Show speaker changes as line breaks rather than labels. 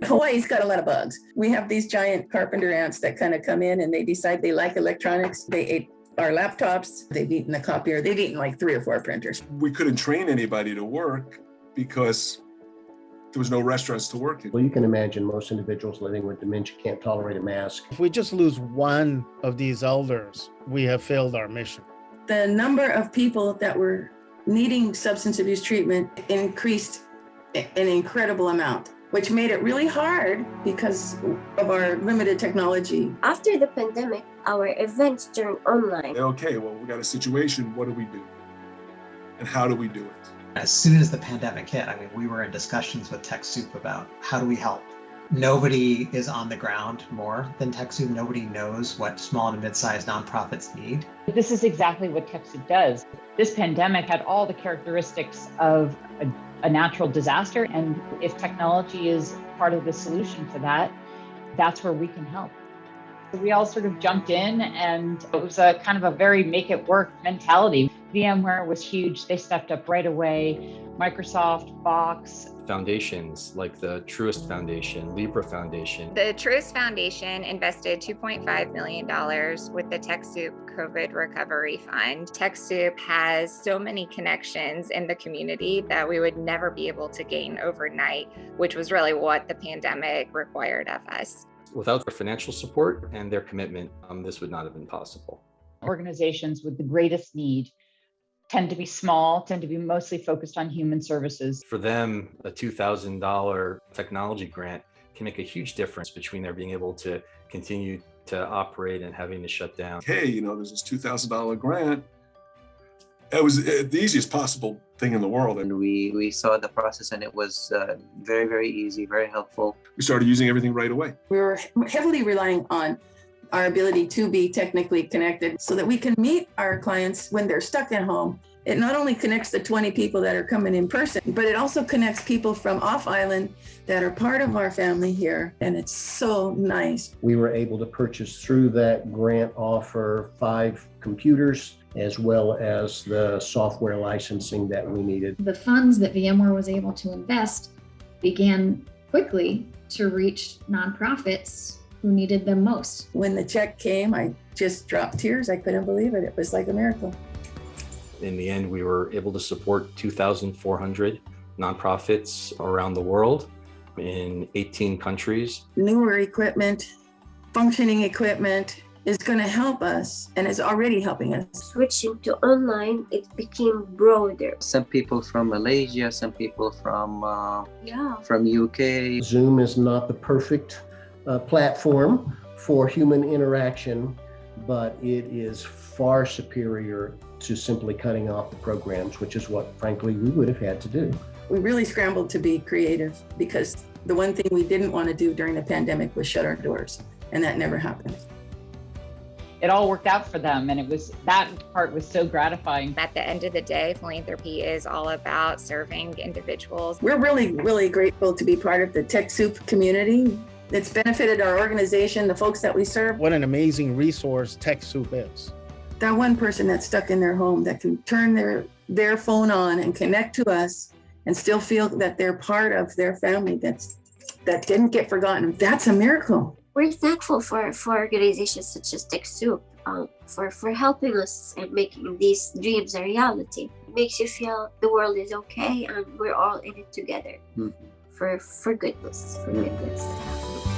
Hawaii's got a lot of bugs. We have these giant carpenter ants that kind of come in and they decide they like electronics. They ate our laptops. They've eaten the copier. They've eaten like three or four printers.
We couldn't train anybody to work because there was no restaurants to work in.
Well, you can imagine most individuals living with dementia can't tolerate a mask.
If we just lose one of these elders, we have failed our mission.
The number of people that were needing substance abuse treatment increased an incredible amount, which made it really hard because of our limited technology.
After the pandemic, our events turned online.
Okay, well, we got a situation. What do we do? And how do we do it?
As soon as the pandemic hit, I mean, we were in discussions with TechSoup about how do we help. Nobody is on the ground more than TechSoup. Nobody knows what small and mid-sized nonprofits need.
This is exactly what TechSoup does. This pandemic had all the characteristics of a, a natural disaster. And if technology is part of the solution to that, that's where we can help. So we all sort of jumped in and it was a kind of a very make it work mentality. VMware was huge. They stepped up right away. Microsoft, Box.
Foundations like the Truist Foundation, Libra Foundation.
The Truist Foundation invested $2.5 million with the TechSoup COVID Recovery Fund. TechSoup has so many connections in the community that we would never be able to gain overnight, which was really what the pandemic required of us.
Without their financial support and their commitment, um, this would not have been possible.
Organizations with the greatest need tend to be small, tend to be mostly focused on human services.
For them, a $2,000 technology grant can make a huge difference between their being able to continue to operate and having to shut down.
Hey, you know, there's this $2,000 grant. It was the easiest possible thing in the world.
And we, we saw the process and it was uh, very, very easy, very helpful.
We started using everything right away.
We were heavily relying on our ability to be technically connected so that we can meet our clients when they're stuck at home. It not only connects the 20 people that are coming in person, but it also connects people from off island that are part of our family here. And it's so nice.
We were able to purchase through that grant offer five computers as well as the software licensing that we needed.
The funds that VMware was able to invest began quickly to reach nonprofits who needed them most.
When the check came, I just dropped tears. I couldn't believe it. It was like a miracle.
In the end, we were able to support 2,400 nonprofits around the world in 18 countries.
Newer equipment, functioning equipment, is going to help us and is already helping us.
Switching to online, it became broader.
Some people from Malaysia, some people from uh,
yeah.
from UK.
Zoom is not the perfect uh, platform for human interaction, but it is far superior to simply cutting off the programs, which is what, frankly, we would have had to do.
We really scrambled to be creative because the one thing we didn't want to do during the pandemic was shut our doors, and that never happened.
It all worked out for them and it was that part was so gratifying.
At the end of the day philanthropy is all about serving individuals.
We're really really grateful to be part of the TechSoup community it's benefited our organization the folks that we serve.
What an amazing resource TechSoup is.
That one person that's stuck in their home that can turn their their phone on and connect to us and still feel that they're part of their family that's that didn't get forgotten. That's a miracle.
We're thankful for, for organizations such as TechSoup um, for, for helping us and making these dreams a reality. It makes you feel the world is okay and we're all in it together. Mm -hmm. For, for goodness, for goodness.